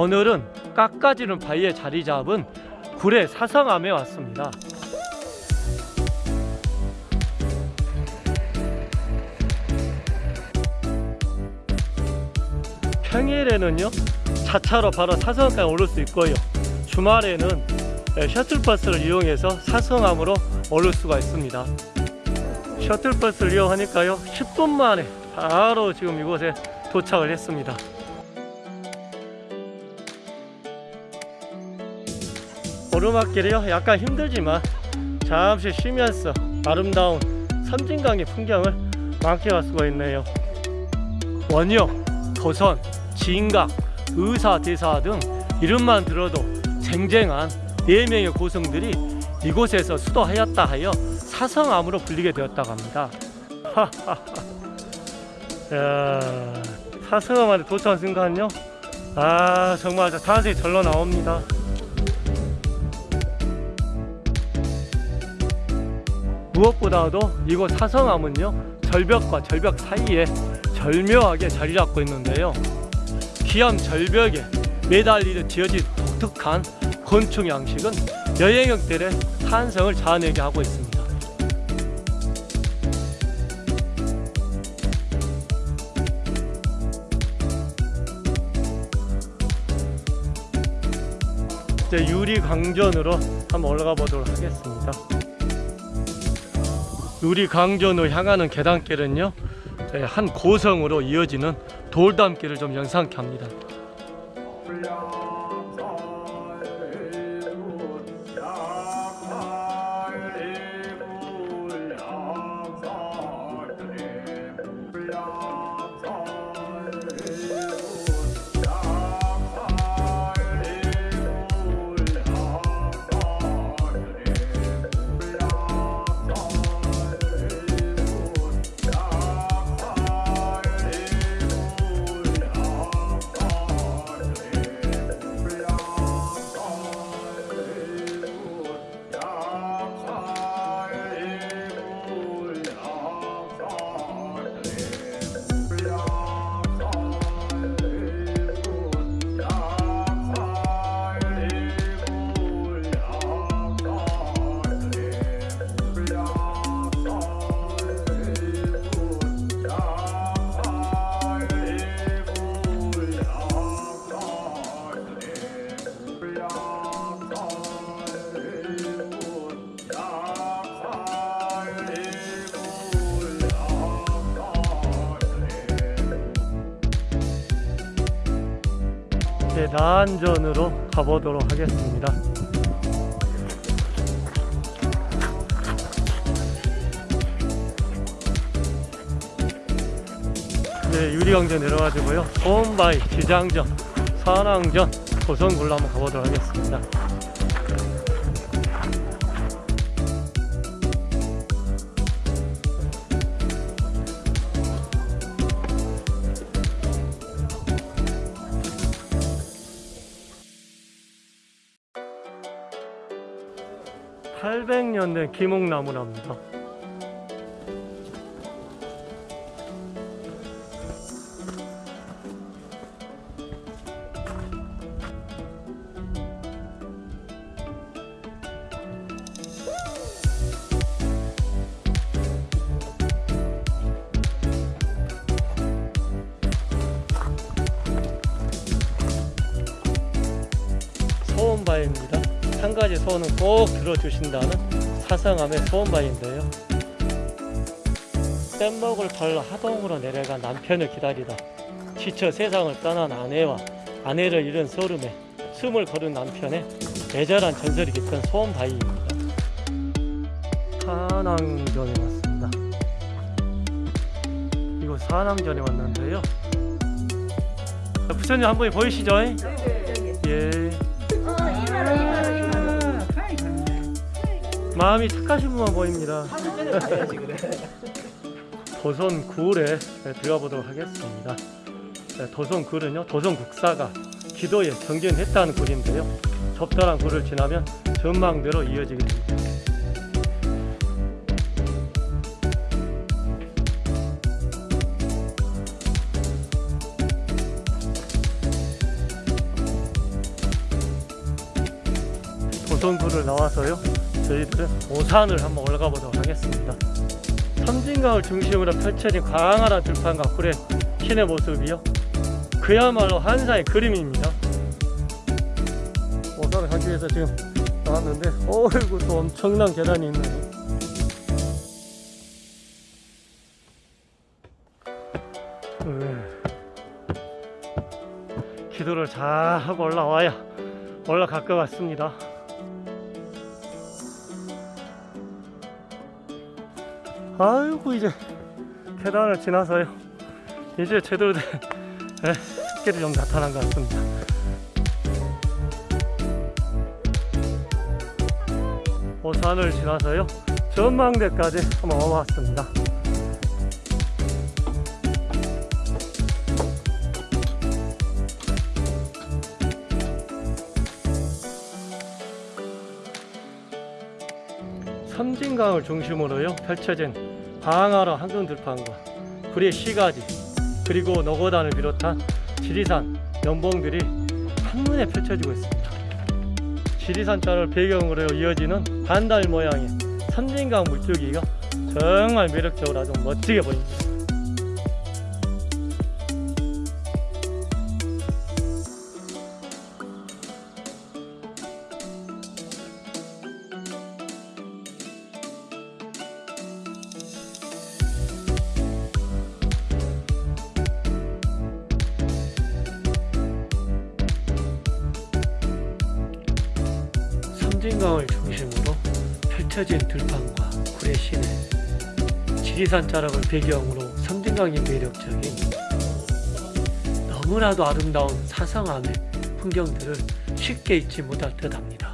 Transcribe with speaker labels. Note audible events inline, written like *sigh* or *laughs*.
Speaker 1: 오늘은 깎아지는 바위에 자리 잡은 구례 사성암에 왔습니다. 평일에는요 자차로 바로 사성까지 오를 수 있고요. 주말에는 예, 셔틀버스를 이용해서 사성암으로 오를 수가 있습니다. 셔틀버스를 이용하니까요 10분 만에 바로 지금 이곳에 도착을 했습니다 오르막길이요? 약간 힘들지만 잠시 쉬면서 아름다운 섬진강의 풍경을 만끽할 수가 있네요. 원효, 도선, 진강, 의사, 대사 등 이름만 들어도 쟁쟁한 4명의 고성들이 이곳에서 수도하였다 하여 사성암으로 불리게 되었다고 합니다. *laughs* 야, 사성암에 도착한 순간요? 아 정말 자세히 절로 나옵니다 무엇보다도 이곳 사성암은요 절벽과 절벽 사이에 절묘하게 자리 잡고 있는데요. 기암 절벽에 매달리듯 지어진 독특한 건축 양식은 여행객들의 환성을 자아내게 하고 있습니다. 유리 강전으로 한번 올라가 보도록 하겠습니다 유리 강전으로 향하는 계단길은요 예, 한 고성으로 이어지는 돌담길을 좀 연상케 합니다 나안전으로 가보도록 하겠습니다. 이제 유리강전 내려가지고요. 소음바위, 지장전, 산왕전, 고성굴로 한번 가보도록 하겠습니다. (800년) 된 기목나무랍니다 한 가지 소원은 꼭 들어주신다는 사성함의 소원바위인데요. 뗏목을 팔러 하동으로 내려간 남편을 기다리다 지쳐 세상을 떠난 아내와 아내를 잃은 소름에 숨을 거둔 남편의 애절한 전설이 깃든 소원바위입니다. 산왕전에 왔습니다. 이곳 산왕전에 왔는데요. 부처님 한 분이 보이시죠? 예. 마음이 착하신 분만 보입니다. 도선 굴에 들어가 보도록 하겠습니다. 네, 도선 굴은요, 도선 국사가 기도에 정진했다는 굴인데요. 적절한 굴을 지나면 전망대로 이어지게 됩니다. 오송구를 나와서요. 저희들은 오산을 한번 올라가 보도록 하겠습니다. 섬진강을 중심으로 펼쳐진 광활한 들판과 굴의 신의 모습이요. 그야말로 한사의 그림입니다. 오산을 가기 위해서 지금 나왔는데, 어이구, 또 엄청난 계단이 있네요. 네. 기도를 잘 하고 올라와야 올라갈 것 같습니다. 아이고 이제 계단을 지나서요. 이제 제대로 된 예, 습기를 좀 나타난 것 같습니다. 오산을 지나서요. 전망대까지 한번 와봤습니다. 섬진강을 중심으로요 펼쳐진 광활한 한강 들판과 구리의 시가지 그리고 노고단을 비롯한 지리산 연봉들이 한눈에 펼쳐지고 있습니다. 지리산자를 배경으로 이어지는 반달 모양의 섬진강 물줄기가 정말 매력적으로 아주 멋지게 보입니다. 섬진강을 중심으로 펼쳐진 들판과 구례 시내 지리산 자락을 배경으로 섬진강이 매력적인 너무나도 아름다운 사상함의 풍경들을 쉽게 잊지 못할 듯 합니다.